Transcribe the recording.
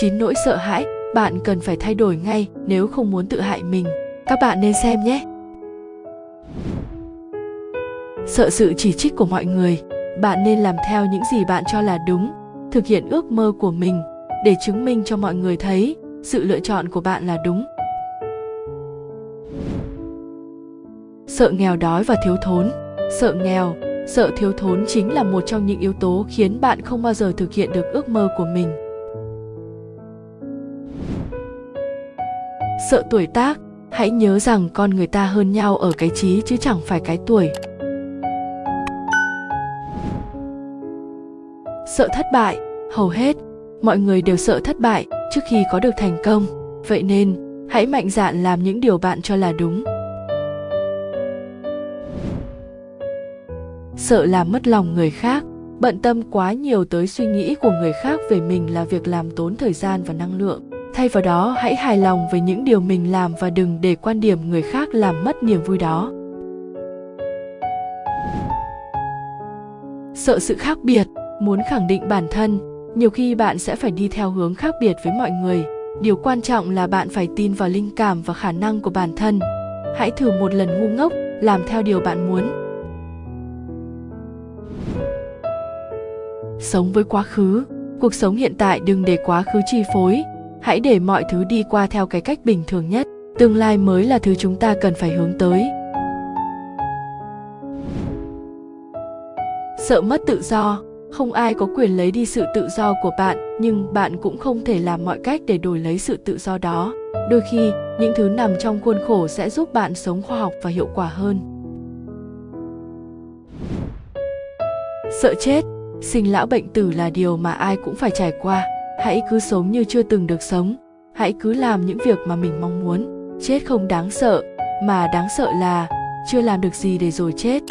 chín nỗi sợ hãi, bạn cần phải thay đổi ngay nếu không muốn tự hại mình. Các bạn nên xem nhé. Sợ sự chỉ trích của mọi người, bạn nên làm theo những gì bạn cho là đúng, thực hiện ước mơ của mình để chứng minh cho mọi người thấy sự lựa chọn của bạn là đúng. Sợ nghèo đói và thiếu thốn. Sợ nghèo, sợ thiếu thốn chính là một trong những yếu tố khiến bạn không bao giờ thực hiện được ước mơ của mình. Sợ tuổi tác, hãy nhớ rằng con người ta hơn nhau ở cái trí chứ chẳng phải cái tuổi. Sợ thất bại, hầu hết, mọi người đều sợ thất bại trước khi có được thành công. Vậy nên, hãy mạnh dạn làm những điều bạn cho là đúng. Sợ làm mất lòng người khác, bận tâm quá nhiều tới suy nghĩ của người khác về mình là việc làm tốn thời gian và năng lượng thay vào đó, hãy hài lòng với những điều mình làm và đừng để quan điểm người khác làm mất niềm vui đó. Sợ sự khác biệt, muốn khẳng định bản thân, nhiều khi bạn sẽ phải đi theo hướng khác biệt với mọi người. Điều quan trọng là bạn phải tin vào linh cảm và khả năng của bản thân. Hãy thử một lần ngu ngốc, làm theo điều bạn muốn. Sống với quá khứ. Cuộc sống hiện tại đừng để quá khứ chi phối hãy để mọi thứ đi qua theo cái cách bình thường nhất. Tương lai mới là thứ chúng ta cần phải hướng tới. Sợ mất tự do. Không ai có quyền lấy đi sự tự do của bạn, nhưng bạn cũng không thể làm mọi cách để đổi lấy sự tự do đó. Đôi khi, những thứ nằm trong khuôn khổ sẽ giúp bạn sống khoa học và hiệu quả hơn. Sợ chết. Sinh lão bệnh tử là điều mà ai cũng phải trải qua hãy cứ sống như chưa từng được sống. Hãy cứ làm những việc mà mình mong muốn. Chết không đáng sợ, mà đáng sợ là chưa làm được gì để rồi chết.